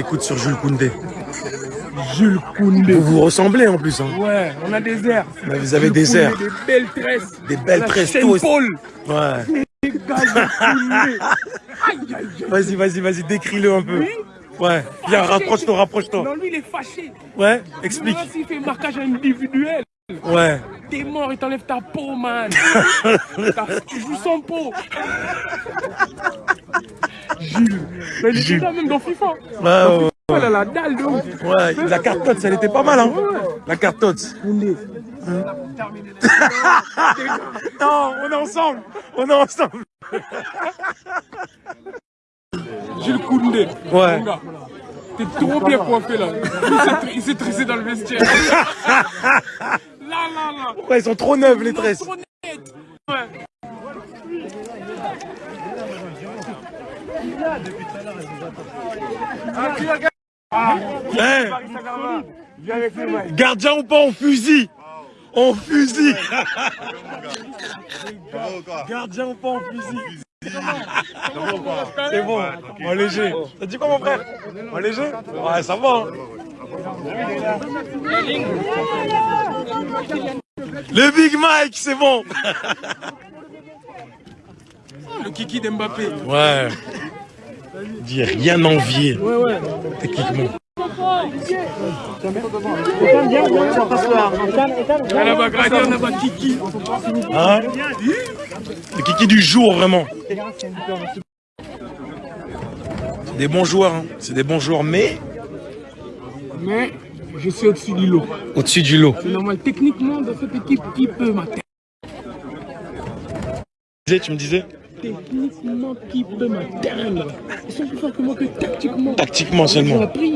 t'écoute sur Jules Koundé. Jules Koundé. Vous vous ressemblez en plus. Hein. Ouais, on a des airs. Mais vous avez Jules des Koundé, airs. Des belles tresses. Des belles tresses. Paul. Ouais. Vas-y, vas-y, vas-y, décris-le un peu. Ouais. Viens, rapproche-toi, rapproche-toi. Non, lui, il est fâché. Ouais, explique. Maintenant, s'il fait marquage individuel, Ouais. t'es mort, il t'enlève ta peau, man. Tu joues sans peau. Jules. Mais il était Jules. là même dans FIFA. Ouais, ouais, Oh là, la dalle de ouf. ouais. La carte TOTS, elle était pas mal, hein. La carte TOTS. Koundé. Non, on est ensemble. On est ensemble. Jules Koundé. Ouais. T'es trop bien coiffé là. Il s'est tressé dans le vestiaire. là, là, là. Ouais, ils sont trop neuves, les tresses. Hein Gardien ou pas, on fusille. On fusille. Gardien ou pas, on fusille. C'est bon, en léger. T'as dit quoi, mon frère? Léger? Ouais, ça va. hein. Le Big Mike, c'est bon. Le kiki d'Mbappé. Ouais. Dis rien envier, Ouais, ouais. techniquement. Là, là-bas, regardez, on a pas kiki. Hein Le kiki du jour, vraiment. C'est des bons joueurs, hein. c'est des bons joueurs, mais Mais je suis au-dessus du lot. au-dessus du lot. C'est normal. Techniquement, dans cette équipe, qui peut m'atteindre Tu me disais Techniquement, qui peut m'atteindre Ils sont plus forts que moi que tactiquement. Tactiquement seulement. appris.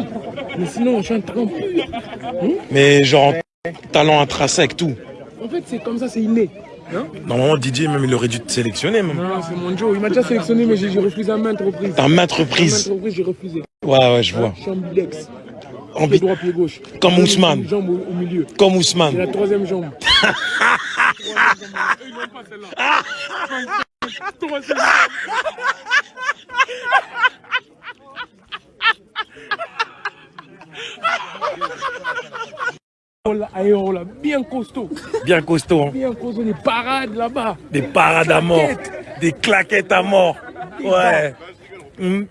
Mais sinon, je suis un talent pur. Mais genre, talent intrinsèque, tout. En fait, c'est comme ça, c'est inné. Hein? Normalement, Didier, même, il aurait dû te sélectionner, même. non, c'est mon Joe. Il m'a déjà sélectionné, mais j'ai refusé à maintes reprises. T'as maintes À maintes reprises. reprises, j'ai refusé. Ouais, ouais, je vois. Je suis ambidex. Ambi- Pied droit, pied gauche. Comme Ousmane. Une jambe au, au milieu. Comme Ousmane. la troisième jambe. Ils n'ont pas celle-là. Oh là, là, bien costaud, Bien costaud, hein. bien costaud, des parades là-bas. Des parades à mort. Des claquettes à mort. Ouais. Hmm.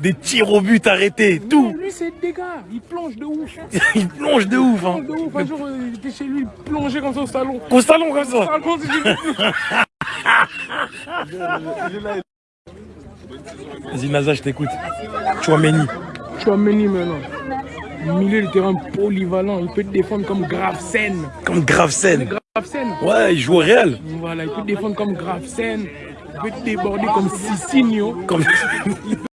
Des tirs au but arrêtés, tout. lui c'est des gars, il plonge de ouf. Il plonge de ouf, Il hein. plonge de ouf. Un jour, il était chez lui, il plongeait comme ça au salon. Au salon comme ça. Salon, c'est- Vas-y, Naza, je t'écoute. Chouameni. Tu as Meni maintenant. Milieu de terrain polyvalent, il peut te défendre comme Gravesen. Comme Gravesen. Gravesen. Ouais, il joue au Real. Voilà, il peut te défendre comme Gravesen. Il peut te déborder comme Sisinho. Comme...